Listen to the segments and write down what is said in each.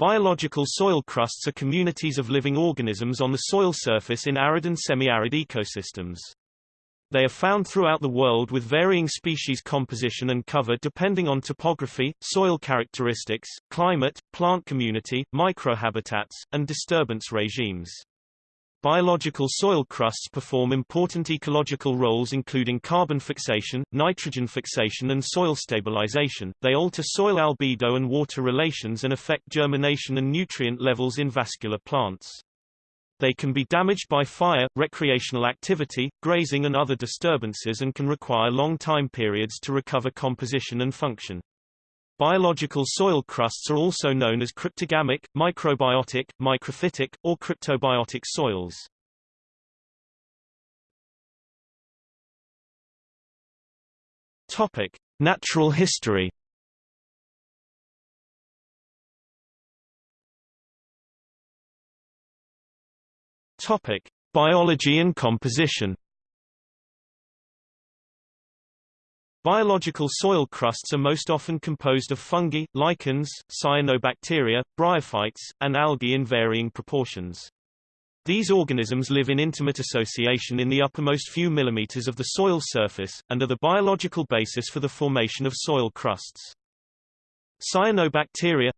Biological soil crusts are communities of living organisms on the soil surface in arid and semi-arid ecosystems. They are found throughout the world with varying species composition and cover depending on topography, soil characteristics, climate, plant community, microhabitats, and disturbance regimes. Biological soil crusts perform important ecological roles including carbon fixation, nitrogen fixation and soil stabilization. They alter soil albedo and water relations and affect germination and nutrient levels in vascular plants. They can be damaged by fire, recreational activity, grazing and other disturbances and can require long time periods to recover composition and function. Biological soil crusts are also known as cryptogamic, microbiotic, microphytic, or cryptobiotic soils. Topic: Natural history. Topic: Biology and composition. Biological soil crusts are most often composed of fungi, lichens, cyanobacteria, bryophytes, and algae in varying proportions. These organisms live in intimate association in the uppermost few millimeters of the soil surface, and are the biological basis for the formation of soil crusts. Cyanobacteria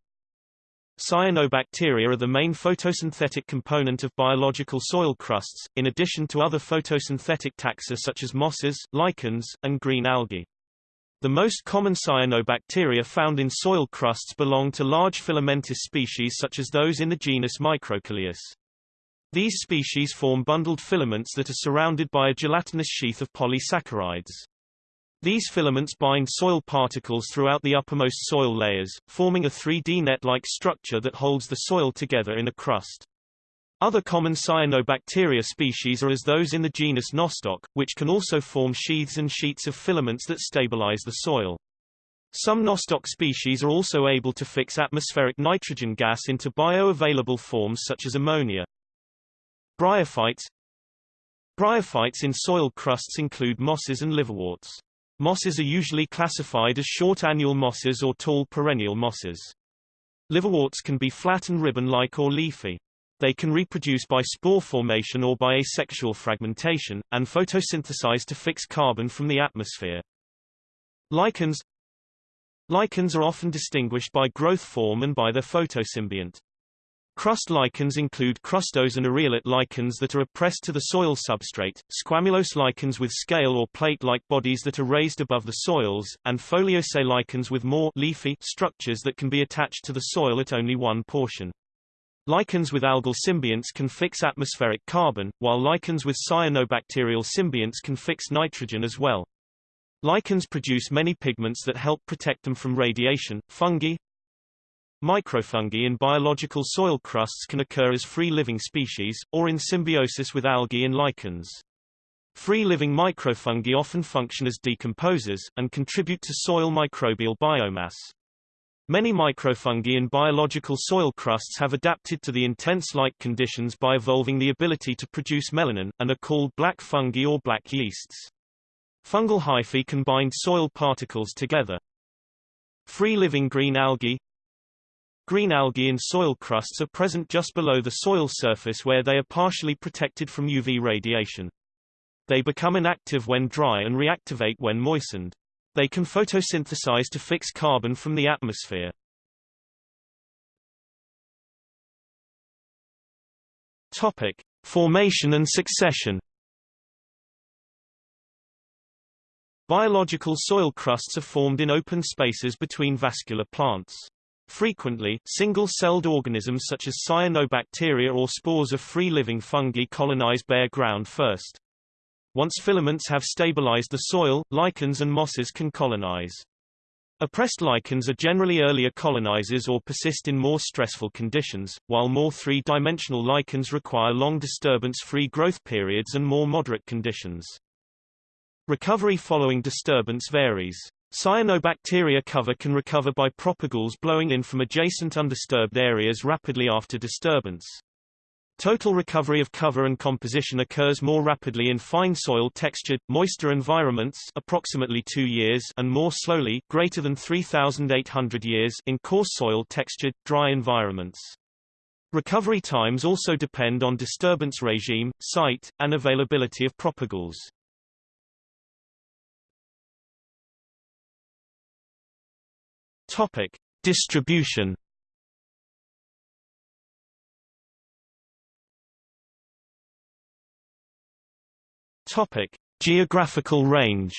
Cyanobacteria are the main photosynthetic component of biological soil crusts, in addition to other photosynthetic taxa such as mosses, lichens, and green algae. The most common cyanobacteria found in soil crusts belong to large filamentous species such as those in the genus Microcoleus. These species form bundled filaments that are surrounded by a gelatinous sheath of polysaccharides. These filaments bind soil particles throughout the uppermost soil layers, forming a 3D net-like structure that holds the soil together in a crust. Other common cyanobacteria species are as those in the genus Nostoc, which can also form sheaths and sheets of filaments that stabilize the soil. Some Nostoc species are also able to fix atmospheric nitrogen gas into bioavailable forms such as ammonia. Bryophytes Bryophytes in soil crusts include mosses and liverworts. Mosses are usually classified as short annual mosses or tall perennial mosses. Liverworts can be flat and ribbon-like or leafy. They can reproduce by spore formation or by asexual fragmentation, and photosynthesize to fix carbon from the atmosphere. Lichens Lichens are often distinguished by growth form and by their photosymbiont. Crust lichens include crustose and areolate lichens that are pressed to the soil substrate, squamulose lichens with scale or plate-like bodies that are raised above the soils, and foliose lichens with more leafy structures that can be attached to the soil at only one portion. Lichens with algal symbionts can fix atmospheric carbon, while lichens with cyanobacterial symbionts can fix nitrogen as well. Lichens produce many pigments that help protect them from radiation. Fungi, Microfungi in biological soil crusts can occur as free-living species, or in symbiosis with algae and lichens. Free-living microfungi often function as decomposers, and contribute to soil microbial biomass. Many microfungi in biological soil crusts have adapted to the intense light conditions by evolving the ability to produce melanin, and are called black fungi or black yeasts. Fungal hyphae can bind soil particles together. Free-living green algae Green algae in soil crusts are present just below the soil surface where they are partially protected from UV radiation. They become inactive when dry and reactivate when moistened. They can photosynthesize to fix carbon from the atmosphere. Topic: Formation and succession. Biological soil crusts are formed in open spaces between vascular plants. Frequently, single-celled organisms such as cyanobacteria or spores of free-living fungi colonize bare ground first. Once filaments have stabilized the soil, lichens and mosses can colonize. Appressed lichens are generally earlier colonizers or persist in more stressful conditions, while more three-dimensional lichens require long disturbance-free growth periods and more moderate conditions. Recovery following disturbance varies. Cyanobacteria cover can recover by propagules blowing in from adjacent undisturbed areas rapidly after disturbance. Total recovery of cover and composition occurs more rapidly in fine soil textured, moister environments approximately 2 years and more slowly greater than 3,800 years in coarse soil textured, dry environments. Recovery times also depend on disturbance regime, site, and availability of propagules. Topic. Distribution Topic: Geographical range.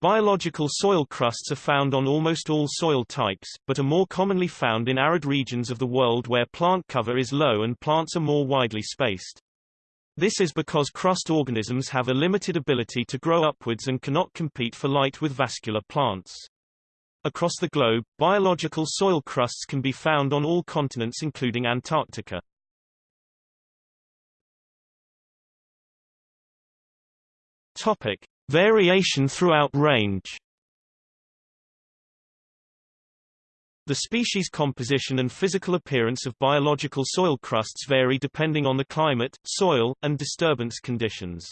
Biological soil crusts are found on almost all soil types, but are more commonly found in arid regions of the world where plant cover is low and plants are more widely spaced. This is because crust organisms have a limited ability to grow upwards and cannot compete for light with vascular plants. Across the globe, biological soil crusts can be found on all continents including Antarctica. Topic: Variation throughout range. The species composition and physical appearance of biological soil crusts vary depending on the climate, soil, and disturbance conditions.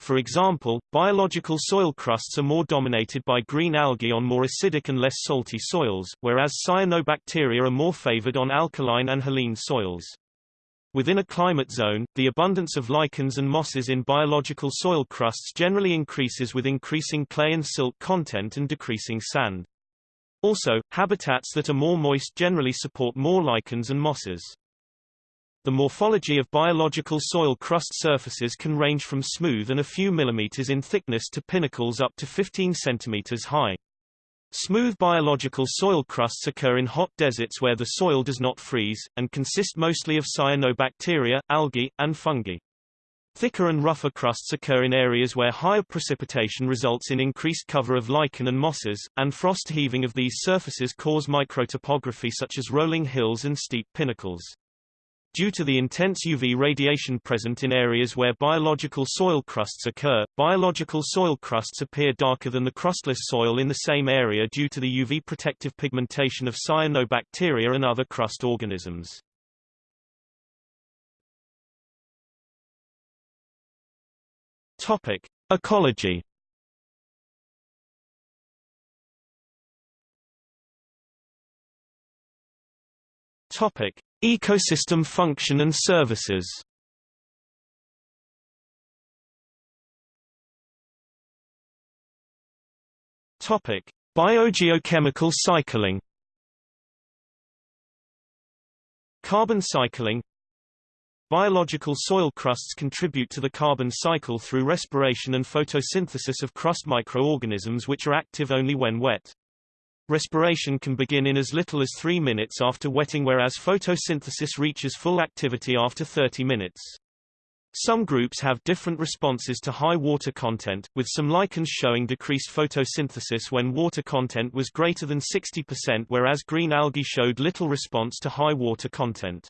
For example, biological soil crusts are more dominated by green algae on more acidic and less salty soils, whereas cyanobacteria are more favored on alkaline and haline soils. Within a climate zone, the abundance of lichens and mosses in biological soil crusts generally increases with increasing clay and silt content and decreasing sand. Also, habitats that are more moist generally support more lichens and mosses. The morphology of biological soil crust surfaces can range from smooth and a few millimeters in thickness to pinnacles up to 15 centimeters high. Smooth biological soil crusts occur in hot deserts where the soil does not freeze, and consist mostly of cyanobacteria, algae, and fungi. Thicker and rougher crusts occur in areas where higher precipitation results in increased cover of lichen and mosses, and frost heaving of these surfaces cause microtopography such as rolling hills and steep pinnacles. Due to the intense UV radiation present in areas where biological soil crusts occur, biological soil crusts appear darker than the crustless soil in the same area due to the UV protective pigmentation of cyanobacteria and other crust organisms. Topic: Ecology Topic: Ecosystem function and services. Topic: Biogeochemical cycling. Carbon cycling Biological soil crusts contribute to the carbon cycle through respiration and photosynthesis of crust microorganisms which are active only when wet. Respiration can begin in as little as 3 minutes after wetting whereas photosynthesis reaches full activity after 30 minutes. Some groups have different responses to high water content, with some lichens showing decreased photosynthesis when water content was greater than 60% whereas green algae showed little response to high water content.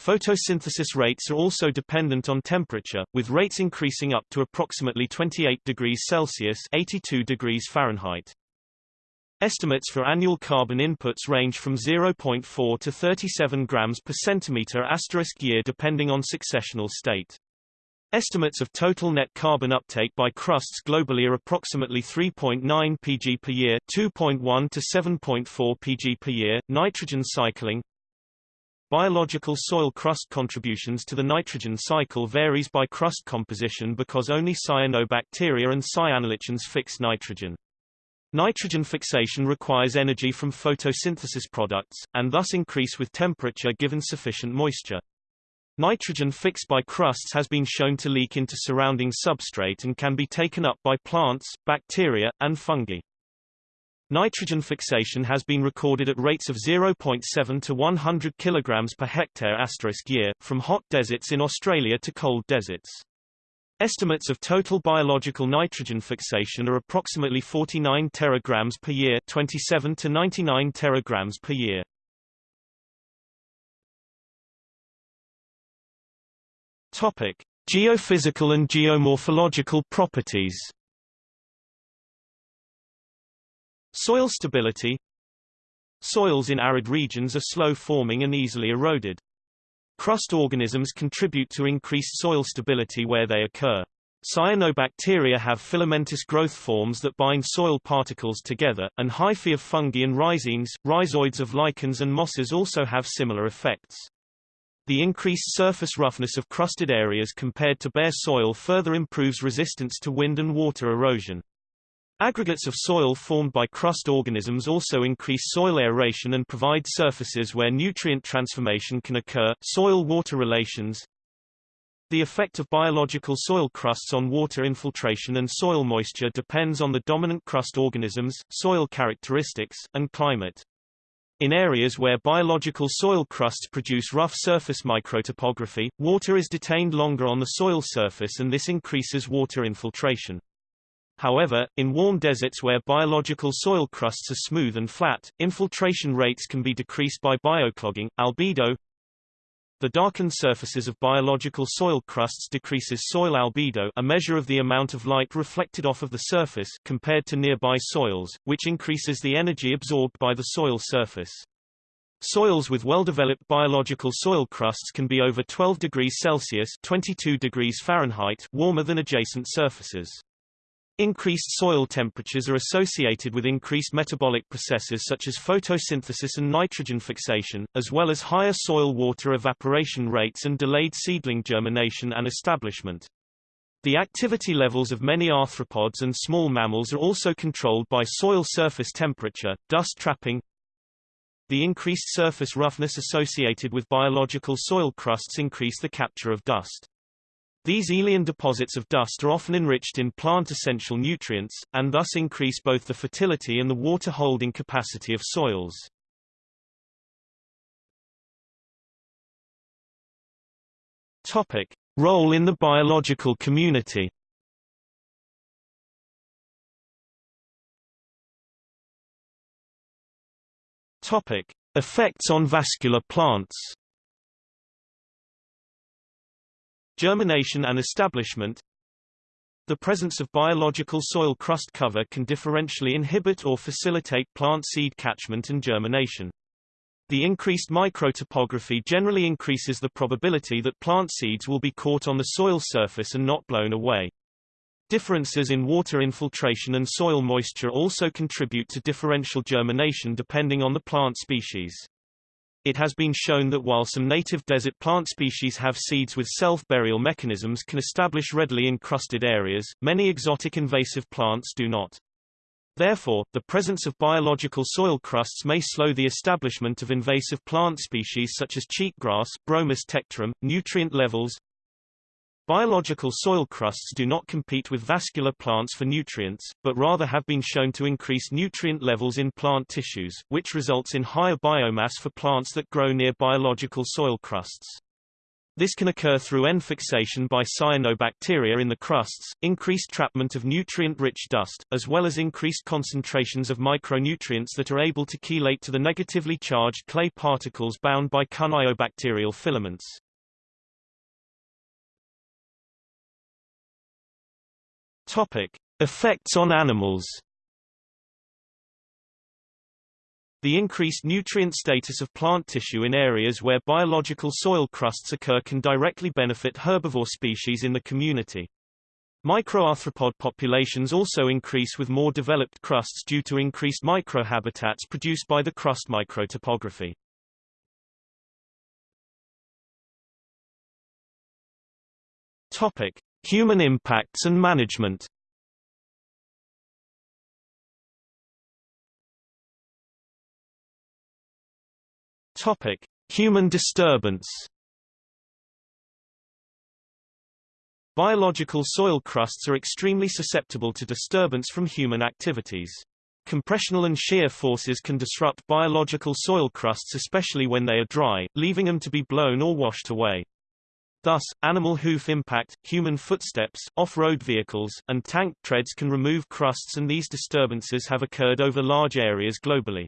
Photosynthesis rates are also dependent on temperature, with rates increasing up to approximately 28 degrees Celsius 82 degrees Fahrenheit. Estimates for annual carbon inputs range from 0.4 to 37 grams per centimeter asterisk year depending on successional state. Estimates of total net carbon uptake by crusts globally are approximately 3.9 pg per year, 2.1 to 7.4 pg per year. Nitrogen cycling Biological soil crust contributions to the nitrogen cycle varies by crust composition because only cyanobacteria and cyanolichens fix nitrogen. Nitrogen fixation requires energy from photosynthesis products, and thus increase with temperature given sufficient moisture. Nitrogen fixed by crusts has been shown to leak into surrounding substrate and can be taken up by plants, bacteria, and fungi. Nitrogen fixation has been recorded at rates of 0.7 to 100 kg per hectare year, from hot deserts in Australia to cold deserts. Estimates of total biological nitrogen fixation are approximately 49 teragrams per year 27 to 99 teragrams per year. Topic: Geophysical and geomorphological properties. Soil stability Soils in arid regions are slow-forming and easily eroded. Crust organisms contribute to increased soil stability where they occur. Cyanobacteria have filamentous growth forms that bind soil particles together, and hyphae of fungi and rhizines, rhizoids of lichens and mosses also have similar effects. The increased surface roughness of crusted areas compared to bare soil further improves resistance to wind and water erosion. Aggregates of soil formed by crust organisms also increase soil aeration and provide surfaces where nutrient transformation can occur. Soil-water relations The effect of biological soil crusts on water infiltration and soil moisture depends on the dominant crust organisms, soil characteristics, and climate. In areas where biological soil crusts produce rough surface microtopography, water is detained longer on the soil surface and this increases water infiltration. However, in warm deserts where biological soil crusts are smooth and flat, infiltration rates can be decreased by bioclogging. Albedo The darkened surfaces of biological soil crusts decreases soil albedo a measure of the amount of light reflected off of the surface compared to nearby soils, which increases the energy absorbed by the soil surface. Soils with well-developed biological soil crusts can be over 12 degrees Celsius 22 degrees Fahrenheit warmer than adjacent surfaces. Increased soil temperatures are associated with increased metabolic processes such as photosynthesis and nitrogen fixation, as well as higher soil water evaporation rates and delayed seedling germination and establishment. The activity levels of many arthropods and small mammals are also controlled by soil surface temperature, dust trapping, the increased surface roughness associated with biological soil crusts increase the capture of dust. These aeolian deposits of dust are often enriched in plant essential nutrients, and thus increase both the fertility and the water-holding capacity of soils. Topic. Role in the biological community Topic. Effects on vascular plants Germination and establishment The presence of biological soil crust cover can differentially inhibit or facilitate plant seed catchment and germination. The increased microtopography generally increases the probability that plant seeds will be caught on the soil surface and not blown away. Differences in water infiltration and soil moisture also contribute to differential germination depending on the plant species. It has been shown that while some native desert plant species have seeds with self-burial mechanisms can establish readily in crusted areas, many exotic invasive plants do not. Therefore, the presence of biological soil crusts may slow the establishment of invasive plant species such as cheatgrass Bromus tectorum, nutrient levels, Biological soil crusts do not compete with vascular plants for nutrients, but rather have been shown to increase nutrient levels in plant tissues, which results in higher biomass for plants that grow near biological soil crusts. This can occur through N-fixation by cyanobacteria in the crusts, increased trapment of nutrient-rich dust, as well as increased concentrations of micronutrients that are able to chelate to the negatively charged clay particles bound by cyanobacterial filaments. Topic: Effects on animals. The increased nutrient status of plant tissue in areas where biological soil crusts occur can directly benefit herbivore species in the community. Microarthropod populations also increase with more developed crusts due to increased microhabitats produced by the crust microtopography. Topic: Human impacts and management Topic: Human disturbance. Biological soil crusts are extremely susceptible to disturbance from human activities. Compressional and shear forces can disrupt biological soil crusts especially when they are dry, leaving them to be blown or washed away. Thus, animal hoof impact, human footsteps, off-road vehicles, and tank treads can remove crusts and these disturbances have occurred over large areas globally.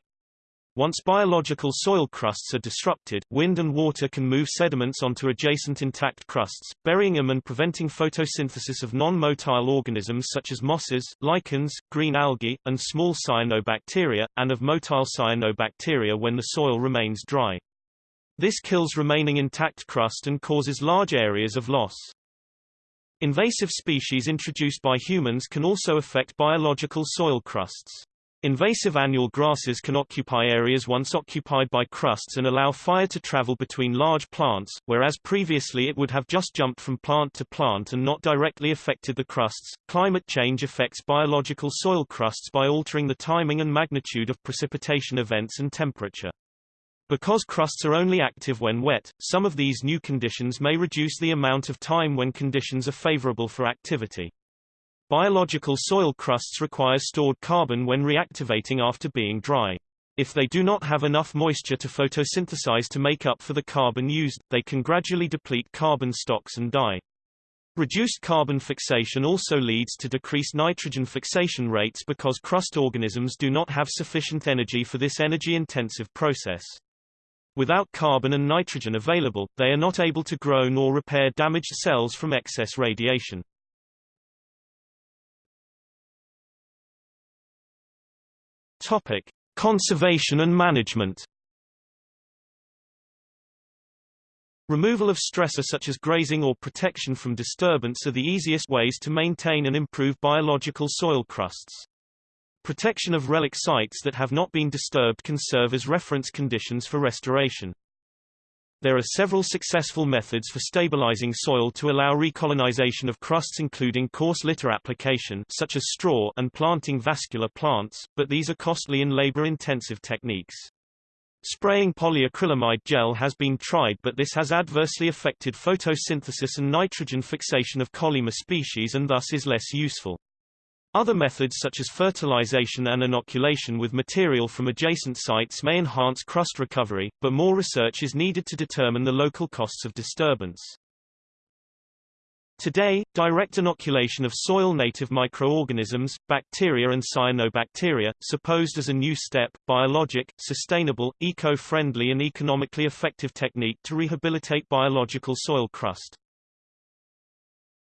Once biological soil crusts are disrupted, wind and water can move sediments onto adjacent intact crusts, burying them and preventing photosynthesis of non-motile organisms such as mosses, lichens, green algae, and small cyanobacteria, and of motile cyanobacteria when the soil remains dry. This kills remaining intact crust and causes large areas of loss. Invasive species introduced by humans can also affect biological soil crusts. Invasive annual grasses can occupy areas once occupied by crusts and allow fire to travel between large plants, whereas previously it would have just jumped from plant to plant and not directly affected the crusts. Climate change affects biological soil crusts by altering the timing and magnitude of precipitation events and temperature. Because crusts are only active when wet, some of these new conditions may reduce the amount of time when conditions are favorable for activity. Biological soil crusts require stored carbon when reactivating after being dry. If they do not have enough moisture to photosynthesize to make up for the carbon used, they can gradually deplete carbon stocks and die. Reduced carbon fixation also leads to decreased nitrogen fixation rates because crust organisms do not have sufficient energy for this energy-intensive process. Without carbon and nitrogen available, they are not able to grow nor repair damaged cells from excess radiation. Topic: Conservation and management. Removal of stressor such as grazing or protection from disturbance are the easiest ways to maintain and improve biological soil crusts. Protection of relic sites that have not been disturbed can serve as reference conditions for restoration. There are several successful methods for stabilizing soil to allow recolonization of crusts including coarse litter application such as straw and planting vascular plants, but these are costly and labor-intensive techniques. Spraying polyacrylamide gel has been tried but this has adversely affected photosynthesis and nitrogen fixation of Collema species and thus is less useful. Other methods such as fertilization and inoculation with material from adjacent sites may enhance crust recovery, but more research is needed to determine the local costs of disturbance. Today, direct inoculation of soil-native microorganisms, bacteria and cyanobacteria, supposed as a new step, biologic, sustainable, eco-friendly and economically effective technique to rehabilitate biological soil crust.